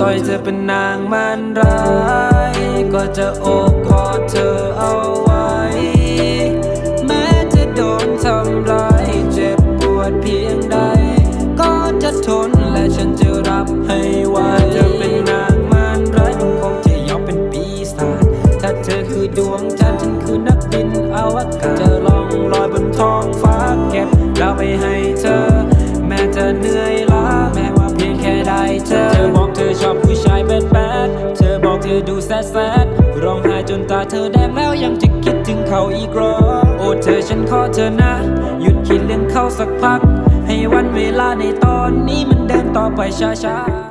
ต่อยเธอเป็นนางมันร้าย ก็จะโอบกอดเธอเอาไว้ แม้จะโดนทำร้ายเจ็บปวดเพียงใด ก็จะทนและฉันจะรับให้ไหวจะเป็นนางมันร้ายมันคงจะยอมเป็นปีศาจถ้าเธอคือดวงจันทร์ฉันคือนักบินอวกาศจะลองลอยบนท้องฟ้าเก็บเราไปให้ ธอบอกเธอดูแซดแซดร้องไห้จนตาเธอแดงแล้วยังจะคิดถึงเขาอีกรอโอ้เธอฉันขอเธอนะ หยุดคิดเรื่องเขาสักพัก ให้วันเวลาในตอนนี้มันเดินต่อไปช้าๆ